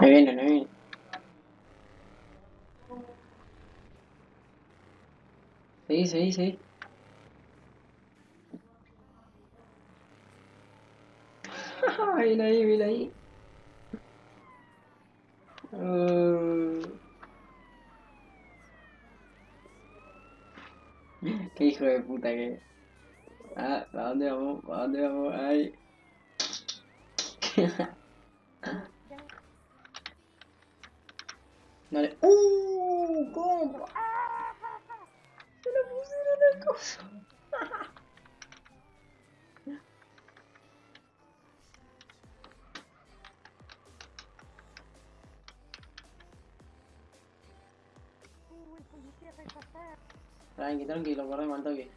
Me viene, me viene. Sí, sí, sí. viene ahí, viene ahí. Uh. Qué hijo de puta que. Ah, ¿para dónde vamos? ¿Para dónde vamos? Ay. Dale. ¡Uh! ¿Cómo? ¡Ah! Se lo pusieron el coso. Tranqui, tranqui, lo corremos al toque.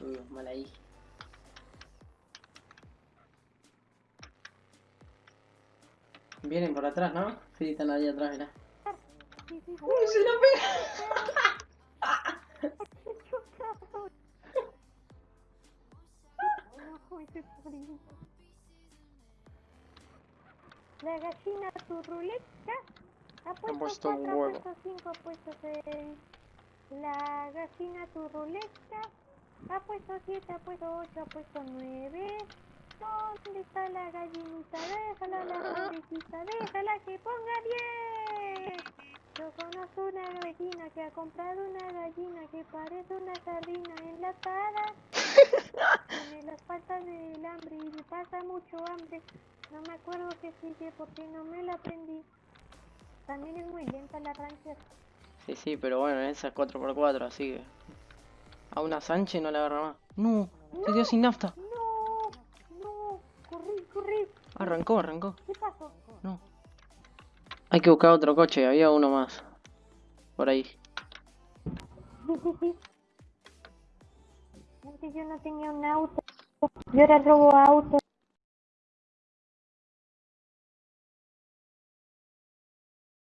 Uy, mal ahí. Vienen por atrás, ¿no? Sí, están ahí atrás, mirá. Sí. ¡Uy, se lo pega! La gallina ha puesto, puesto un ha huevo. puesto cinco, ha puesto seis. La gallina ha puesto siete, ha puesto ocho, ha puesto nueve. ¿Dónde está la gallinita? Déjala la pobrecita, déjala que ponga diez. Yo conozco una gallina que ha comprado una gallina que parece una sardina enlatada. Tiene las patas del hambre y le pasa mucho hambre. No me acuerdo qué sigue porque no me la aprendí. También es muy lenta la rancher. Sí, sí, pero bueno, esa es 4x4, así que... A una Sánchez no la agarra más. ¡No! Se quedó sin nafta. No, Arrancó, arrancó. ¿Qué pasó? No. Hay que buscar otro coche, había uno más. Por ahí. Antes yo no tenía un auto. Yo ahora robo autos.